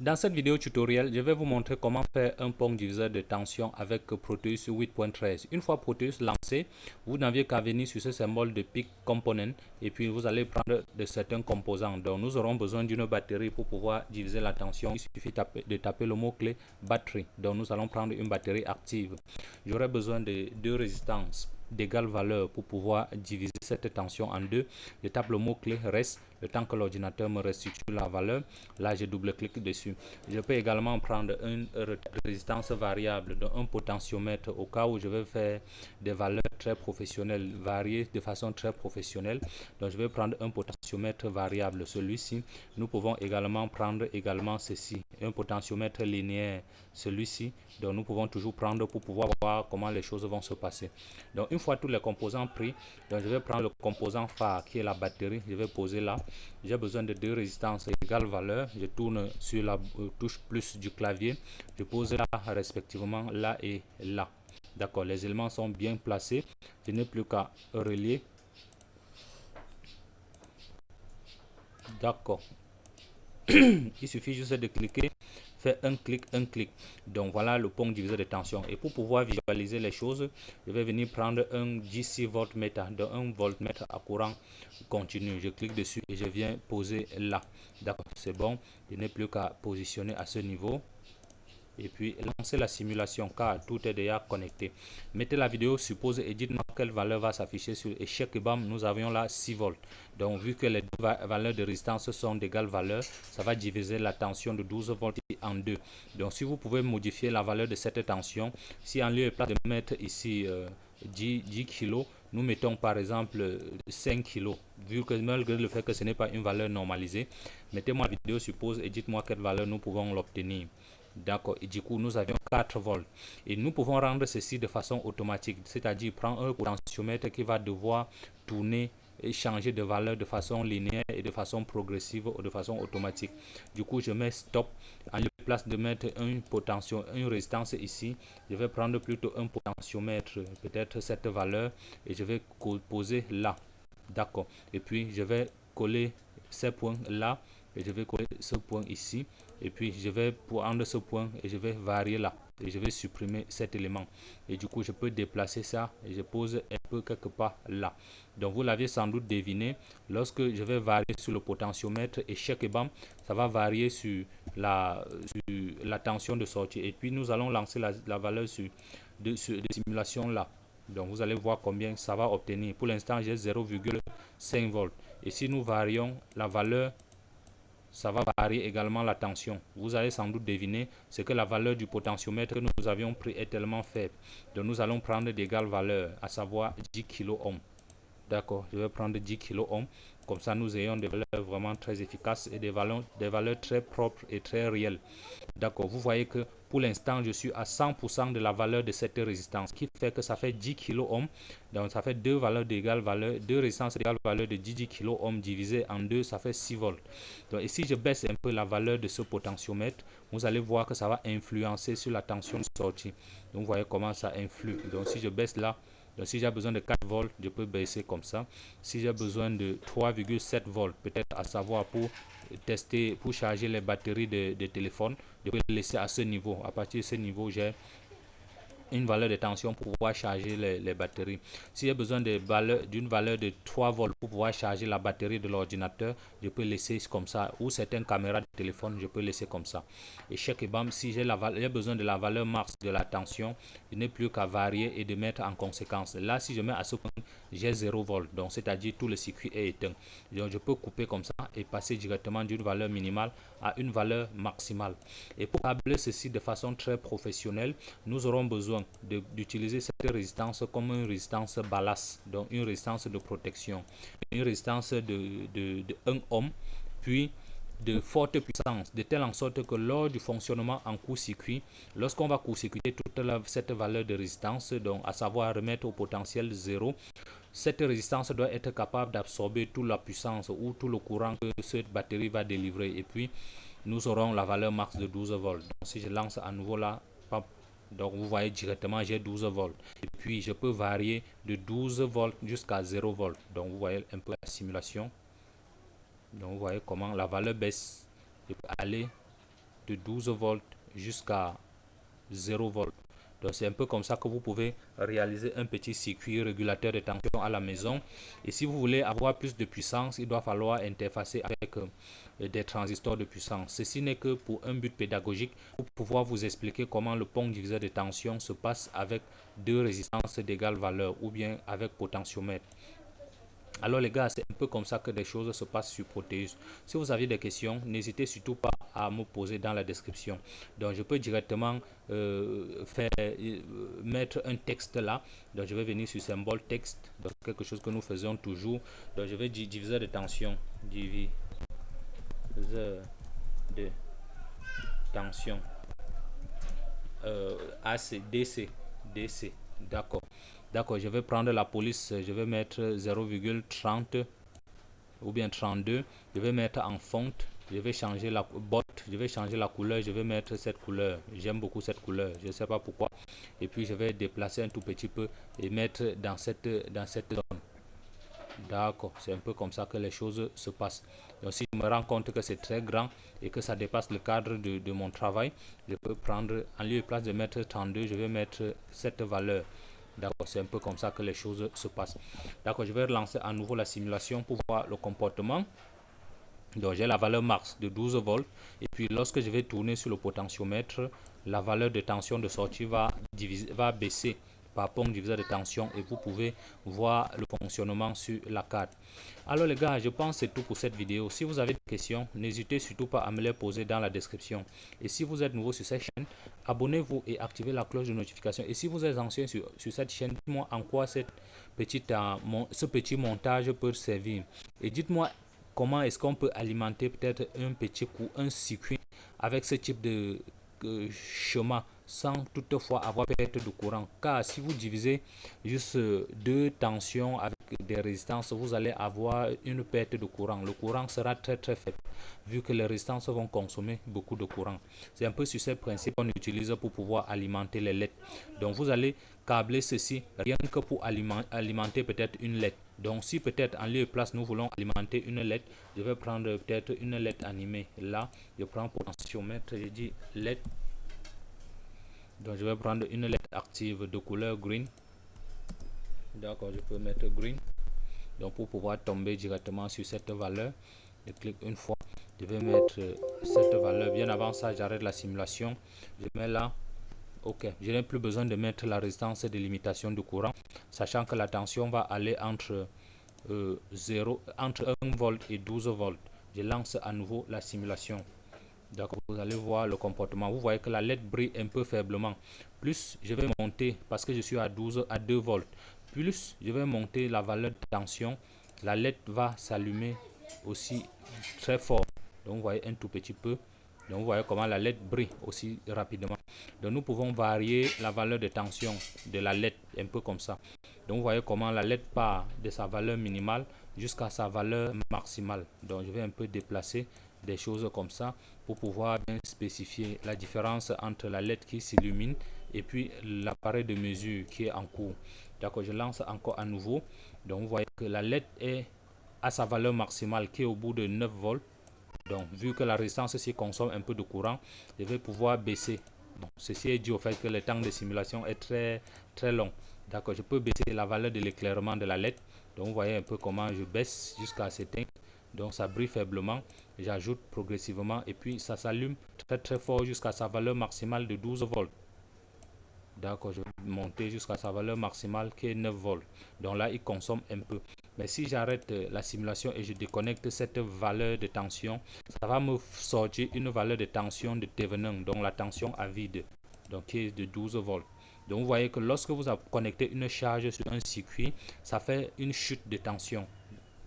Dans cette vidéo tutoriel, je vais vous montrer comment faire un pont diviseur de tension avec Proteus 8.13. Une fois Proteus lancé, vous n'aviez qu'à venir sur ce symbole de Pick Component et puis vous allez prendre de certains composants. Donc nous aurons besoin d'une batterie pour pouvoir diviser la tension. Il suffit de taper le mot-clé batterie. Donc nous allons prendre une batterie active. J'aurai besoin de deux résistances d'égale valeur pour pouvoir diviser cette tension en deux. Je tape le mot-clé reste le temps que l'ordinateur me restitue la valeur. Là, je double-clique dessus. Je peux également prendre une résistance variable, donc un potentiomètre au cas où je vais faire des valeurs très professionnelles, variées de façon très professionnelle. Donc, je vais prendre un potentiomètre variable, celui-ci. Nous pouvons également prendre également ceci, un potentiomètre linéaire, celui-ci. Donc, nous pouvons toujours prendre pour pouvoir voir comment les choses vont se passer. Donc, une fois tous les composants pris, donc je vais prendre le composant phare qui est la batterie. Je vais poser là j'ai besoin de deux résistances égales valeur. Je tourne sur la euh, touche plus du clavier. Je pose là respectivement là et là. D'accord, les éléments sont bien placés. Je n'ai plus qu'à relier. D'accord. Il suffit juste de cliquer fait un clic, un clic. Donc voilà le pont diviseur de tension. Et pour pouvoir visualiser les choses, je vais venir prendre un DC voltmètre, de un voltmètre à courant continu. Je clique dessus et je viens poser là. D'accord, c'est bon. Je n'ai plus qu'à positionner à ce niveau et puis lancer la simulation car tout est déjà connecté. Mettez la vidéo, suppose et dites-moi quelle valeur va s'afficher sur échec et bam, nous avions là 6 volts. Donc vu que les deux valeurs de résistance sont d'égale valeur, ça va diviser la tension de 12 volts en deux. Donc si vous pouvez modifier la valeur de cette tension, si en lieu de mettre ici 10, 10 kg, nous mettons par exemple 5 kg, vu que malgré le fait que ce n'est pas une valeur normalisée, mettez-moi la vidéo suppose et dites-moi quelle valeur nous pouvons l'obtenir. D'accord. Et du coup, nous avions 4 volts. Et nous pouvons rendre ceci de façon automatique. C'est-à-dire prendre un potentiomètre qui va devoir tourner et changer de valeur de façon linéaire et de façon progressive ou de façon automatique. Du coup, je mets stop. En place de mettre un potentiel, une résistance ici, je vais prendre plutôt un potentiomètre, peut-être cette valeur, et je vais poser là. D'accord. Et puis, je vais coller ces points là et je vais coller ce point ici et puis je vais prendre ce point et je vais varier là. Et je vais supprimer cet élément. Et du coup je peux déplacer ça et je pose un peu quelque part là. Donc vous l'avez sans doute deviné lorsque je vais varier sur le potentiomètre et chaque bam ça va varier sur la, la tension de sortie. Et puis nous allons lancer la, valeur sur de, de simulation là. Donc vous allez voir combien ça va obtenir. Pour l'instant j'ai 0,5 volts. Et si nous varions la valeur ça va varier également la tension. Vous allez sans doute deviner ce que la valeur du potentiomètre que nous avions pris est tellement faible. Donc nous allons prendre d'égales valeurs, à savoir 10 kΩ. D'accord, je vais prendre 10 kΩ. Comme ça, nous ayons des valeurs vraiment très efficaces et des valeurs très propres et très réelles. D'accord, vous voyez que pour l'instant, je suis à 100% de la valeur de cette résistance, qui fait que ça fait 10 kΩ. Donc, ça fait deux valeurs d'égale valeur, deux résistances d'égale valeur de 10, 10 kΩ divisé en deux, ça fait 6 volts. Donc, si je baisse un peu la valeur de ce potentiomètre, vous allez voir que ça va influencer sur la tension de sortie. Donc, vous voyez comment ça influe. Donc, si je baisse là, donc si j'ai besoin de 4 volts, je peux baisser comme ça. Si j'ai besoin de 3,7 volts, peut-être à savoir pour tester, pour charger les batteries de téléphone, je peux laisser à ce niveau. À partir de ce niveau, j'ai une valeur de tension pour pouvoir charger les, batteries. Si j'ai besoin d'une valeur, de 3 volts pour pouvoir charger la batterie de l'ordinateur, je peux laisser comme ça. Ou certaines caméras de téléphone, je peux laisser comme ça. Et chaque bam, si j'ai besoin de la valeur max de la tension, je n'ai plus qu'à varier et de mettre en conséquence. Là, si je mets à ce point, j'ai 0 volts. Donc, c'est-à-dire tout le circuit est éteint. Donc, je peux couper comme ça et passer directement d'une valeur minimale à une valeur maximale. Et pour câbler ceci de façon très professionnelle, nous aurons besoin d'utiliser cette résistance comme une résistance ballast, donc une résistance de protection, une résistance de, de, 1 ohm, puis de forte puissance, de telle en sorte que lors du fonctionnement en court-circuit, lorsqu'on va court-circuiter toute cette valeur de résistance, donc à savoir remettre au potentiel 0, cette résistance doit être capable d'absorber toute la puissance ou tout le courant que cette batterie va délivrer. Et puis, nous aurons la valeur max de 12 volts. Donc, si je lance à nouveau là, donc vous voyez directement j'ai 12 volts. Et puis, je peux varier de 12 volts jusqu'à 0 volts. Donc, vous voyez un peu la simulation. Donc, vous voyez comment la valeur baisse. Je peux aller de 12 volts jusqu'à 0 volts. Donc c'est un peu comme ça que vous pouvez réaliser un petit circuit régulateur de tension à la maison. Et si vous voulez avoir plus de puissance, il doit falloir interfacer avec euh, des transistors de puissance. Ceci n'est que pour un but pédagogique, pour pouvoir vous expliquer comment le pont diviseur de tension se passe avec deux résistances d'égale valeur ou bien avec potentiomètre. Alors les gars, c'est un peu comme ça que des choses se passent sur Proteus. Si vous avez des questions, n'hésitez surtout pas à me poser dans la description. Donc je peux directement euh, faire euh, mettre un texte là. Donc je vais venir sur symbole texte, donc quelque chose que nous faisons toujours. Donc je vais dire diviseur de tension, de tension, euh, AC, DC, DC, d'accord. D'accord, je vais prendre la police, je vais mettre 0,30 ou bien 32. Je vais mettre en fonte, je vais changer la botte, je vais changer la couleur, je vais mettre cette couleur. J'aime beaucoup cette couleur, je ne sais pas pourquoi. Et puis je vais déplacer un tout petit peu et mettre dans cette, dans cette zone. D'accord, c'est un peu comme ça que les choses se passent. Donc si je me rends compte que c'est très grand et que ça dépasse le cadre de, mon travail, je peux prendre, en lieu et place de mettre 32, je vais mettre cette valeur. D'accord, c'est un peu comme ça que les choses se passent. D'accord, je vais relancer à nouveau la simulation pour voir le comportement. Donc j'ai la valeur max de 12 volts et puis lorsque je vais tourner sur le potentiomètre, la valeur de tension de sortie va baisser par pont diviseur de tension et vous pouvez voir le fonctionnement sur la carte. Alors les gars, je pense c'est tout pour cette vidéo. Si vous avez des questions, n'hésitez surtout pas à me les poser dans la description. Et si vous êtes nouveau sur cette chaîne, abonnez-vous et activez la cloche de notification. Et si vous êtes ancien sur, sur cette chaîne, dites-moi en quoi cette petite, euh, ce petit montage peut servir. Et dites-moi comment est-ce qu'on peut alimenter peut-être un petit coup, un circuit avec ce type de euh, chemin sans toutefois avoir perte de courant. Car si vous divisez juste deux tensions avec des résistances, vous allez avoir une perte de courant. Le courant sera très très faible vu que les résistances vont consommer beaucoup de courant. C'est un peu sur ce principe qu'on utilise pour pouvoir alimenter les LED. Donc vous allez câbler ceci rien que pour alimenter peut-être une LED. Donc si peut-être en lieu de place nous voulons alimenter une LED, je vais prendre peut-être une LED animée. Là, je prends potentiomètre, je dis LED donc je vais prendre une lettre active de couleur green. D'accord je peux mettre green. Donc pour pouvoir tomber directement sur cette valeur je clique une fois. Je vais mettre cette valeur. Bien avant ça j'arrête la simulation. Je mets là. Ok. Je n'ai plus besoin de mettre la résistance de limitation de courant sachant que la tension va aller entre 0 euh, entre 1 volt et 12 volts. Je lance à nouveau la simulation D'accord, vous allez voir le comportement. Vous voyez que la LED brille un peu faiblement. Plus je vais monter, parce que je suis à 12 à 2 volts, plus je vais monter la valeur de tension, la LED va s'allumer aussi très fort. Donc vous voyez un tout petit peu. Donc vous voyez comment la LED brille aussi rapidement. Donc nous pouvons varier la valeur de tension de la LED un peu comme ça. Donc vous voyez comment la LED part de sa valeur minimale jusqu'à sa valeur maximale. Donc je vais un peu déplacer des choses comme ça pour pouvoir bien spécifier la différence entre la lettre qui s'illumine et puis l'appareil de mesure qui est en cours. D'accord, je lance encore à nouveau. Donc vous voyez que la lettre est à sa valeur maximale qui est au bout de 9 volts. Donc vu que la résistance consomme un peu de courant, je vais pouvoir baisser. Donc, ceci est dû au fait que le temps de simulation est très très long. D'accord, je peux baisser la valeur de l'éclairement de la lettre. Donc vous voyez un peu comment je baisse jusqu'à s'éteindre. Donc ça brille faiblement j'ajoute progressivement et puis ça s'allume très très fort jusqu'à sa valeur maximale de 12 volts. D'accord je vais monter jusqu'à sa valeur maximale qui est 9 volts. Donc là il consomme un peu. Mais si j'arrête euh, la simulation et je déconnecte cette valeur de tension ça va me sortir une valeur de tension de Thevenin donc la tension à vide donc qui est de 12 volts. Donc vous voyez que lorsque vous connectez une charge sur un circuit ça fait une chute de tension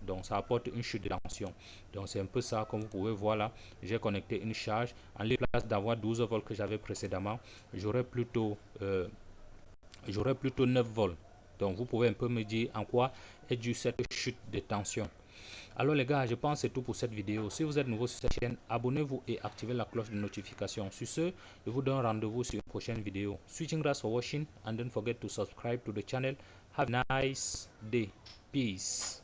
donc ça apporte une chute de tension donc c'est un peu ça comme vous pouvez voir là j'ai connecté une charge en lieu place d'avoir 12 volts que j'avais précédemment j'aurais plutôt euh, j'aurais plutôt 9 volts donc vous pouvez un peu me dire en quoi est due cette chute de tension alors les gars, je pense c'est tout pour cette vidéo. Si vous êtes nouveau sur cette chaîne, abonnez-vous et activez la cloche de notification. Sur ce, je vous donne rendez-vous sur une prochaine vidéo. Switching grass for watching and don't forget to subscribe to the channel. Have a nice day. Peace.